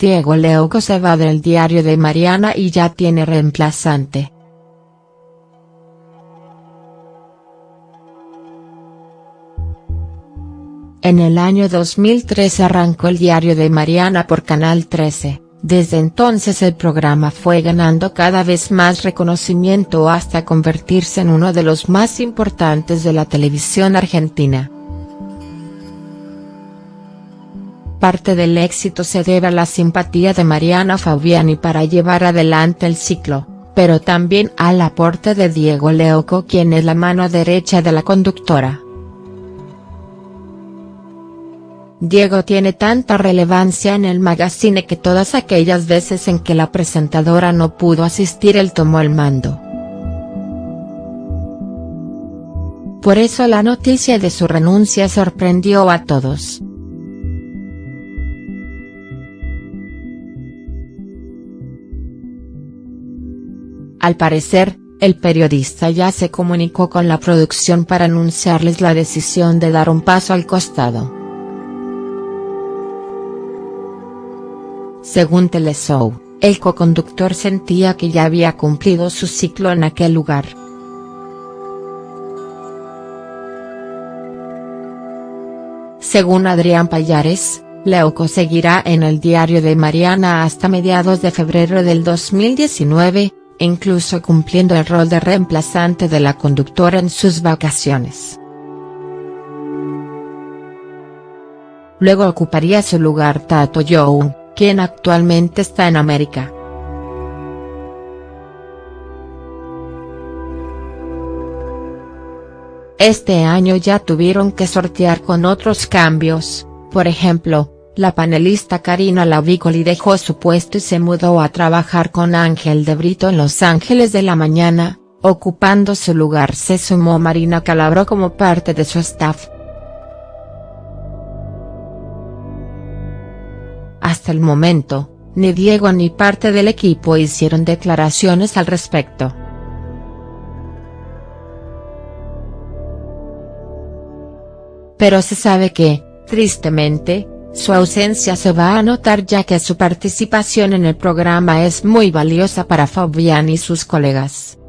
Diego Leuco se va del diario de Mariana y ya tiene reemplazante. En el año 2013 arrancó el diario de Mariana por Canal 13, desde entonces el programa fue ganando cada vez más reconocimiento hasta convertirse en uno de los más importantes de la televisión argentina. Parte del éxito se debe a la simpatía de Mariana Fabiani para llevar adelante el ciclo, pero también al aporte de Diego Leoco quien es la mano derecha de la conductora. Diego tiene tanta relevancia en el magazine que todas aquellas veces en que la presentadora no pudo asistir él tomó el mando. Por eso la noticia de su renuncia sorprendió a todos. Al parecer, el periodista ya se comunicó con la producción para anunciarles la decisión de dar un paso al costado. Según Teleshow, el coconductor sentía que ya había cumplido su ciclo en aquel lugar. Según Adrián Payares, Leuco seguirá en el diario de Mariana hasta mediados de febrero del 2019, incluso cumpliendo el rol de reemplazante de la conductora en sus vacaciones. Luego ocuparía su lugar Tato Young, quien actualmente está en América. Este año ya tuvieron que sortear con otros cambios, por ejemplo, la panelista Karina Lavicoli dejó su puesto y se mudó a trabajar con Ángel de Brito en Los Ángeles de la Mañana, ocupando su lugar se sumó Marina Calabro como parte de su staff. Hasta el momento, ni Diego ni parte del equipo hicieron declaraciones al respecto. Pero se sabe que, tristemente, su ausencia se va a notar ya que su participación en el programa es muy valiosa para Fabián y sus colegas.